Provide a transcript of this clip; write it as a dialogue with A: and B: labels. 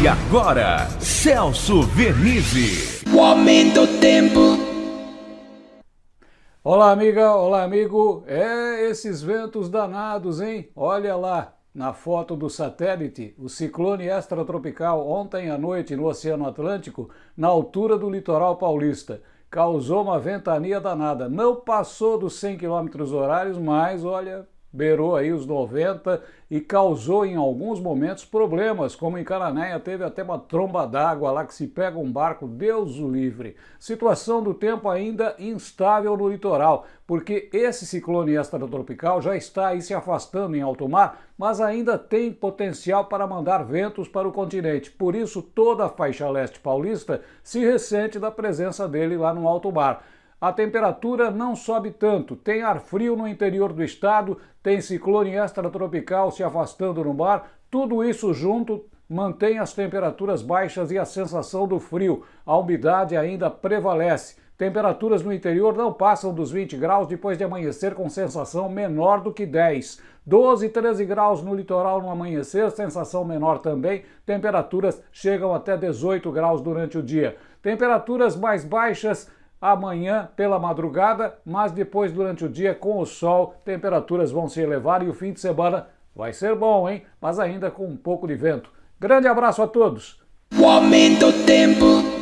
A: E agora, Celso Vernizzi.
B: O aumento do tempo.
C: Olá, amiga, olá, amigo. É, esses ventos danados, hein? Olha lá, na foto do satélite, o ciclone extratropical ontem à noite no Oceano Atlântico, na altura do litoral paulista. Causou uma ventania danada. Não passou dos 100 km horários, mas, olha, beirou aí os 90 e causou em alguns momentos problemas, como em Cananéia teve até uma tromba d'água lá que se pega um barco, Deus o livre. Situação do tempo ainda instável no litoral, porque esse ciclone extratropical já está aí se afastando em alto mar, mas ainda tem potencial para mandar ventos para o continente. Por isso toda a faixa leste paulista se ressente da presença dele lá no alto mar a temperatura não sobe tanto. Tem ar frio no interior do estado, tem ciclone extratropical se afastando no mar, tudo isso junto mantém as temperaturas baixas e a sensação do frio. A umidade ainda prevalece. Temperaturas no interior não passam dos 20 graus depois de amanhecer com sensação menor do que 10. 12, 13 graus no litoral no amanhecer, sensação menor também. Temperaturas chegam até 18 graus durante o dia. Temperaturas mais baixas amanhã pela madrugada, mas depois durante o dia com o sol, temperaturas vão se elevar e o fim de semana vai ser bom, hein? Mas ainda com um pouco de vento. Grande abraço a todos!
B: O aumento do tempo.